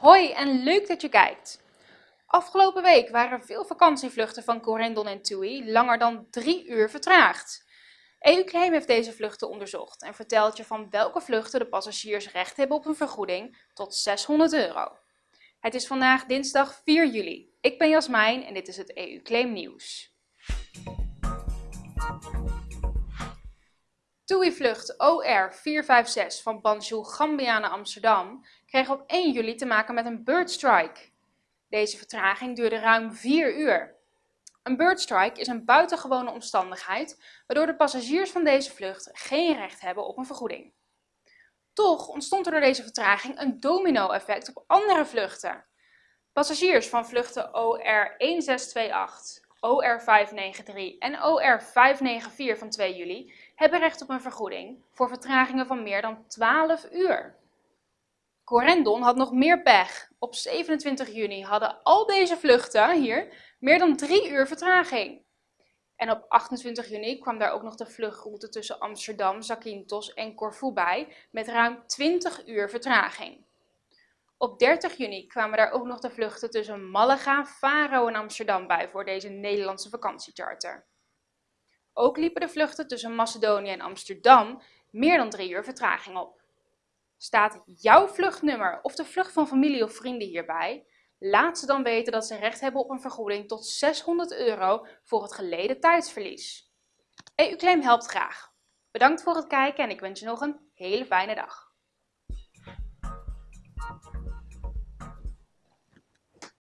Hoi en leuk dat je kijkt! Afgelopen week waren veel vakantievluchten van Corendon en TUI langer dan drie uur vertraagd. EU-claim heeft deze vluchten onderzocht en vertelt je van welke vluchten de passagiers recht hebben op een vergoeding tot 600 euro. Het is vandaag dinsdag 4 juli. Ik ben Jasmijn en dit is het EU-claim nieuws. TUI-vlucht OR456 van Banjul Gambia naar Amsterdam kreeg op 1 juli te maken met een birdstrike. Deze vertraging duurde ruim 4 uur. Een birdstrike is een buitengewone omstandigheid waardoor de passagiers van deze vlucht geen recht hebben op een vergoeding. Toch ontstond er door deze vertraging een domino-effect op andere vluchten. Passagiers van vluchten OR1628, OR593 en OR594 van 2 juli hebben recht op een vergoeding voor vertragingen van meer dan 12 uur. Corendon had nog meer pech. Op 27 juni hadden al deze vluchten hier meer dan 3 uur vertraging. En op 28 juni kwam daar ook nog de vluchtroute tussen Amsterdam, Zakynthos en Corfu bij met ruim 20 uur vertraging. Op 30 juni kwamen daar ook nog de vluchten tussen Malaga, Faro en Amsterdam bij voor deze Nederlandse vakantiecharter. Ook liepen de vluchten tussen Macedonië en Amsterdam meer dan 3 uur vertraging op. Staat jouw vluchtnummer of de vlucht van familie of vrienden hierbij? Laat ze dan weten dat ze recht hebben op een vergoeding tot 600 euro voor het geleden tijdsverlies. EU-claim helpt graag. Bedankt voor het kijken en ik wens je nog een hele fijne dag.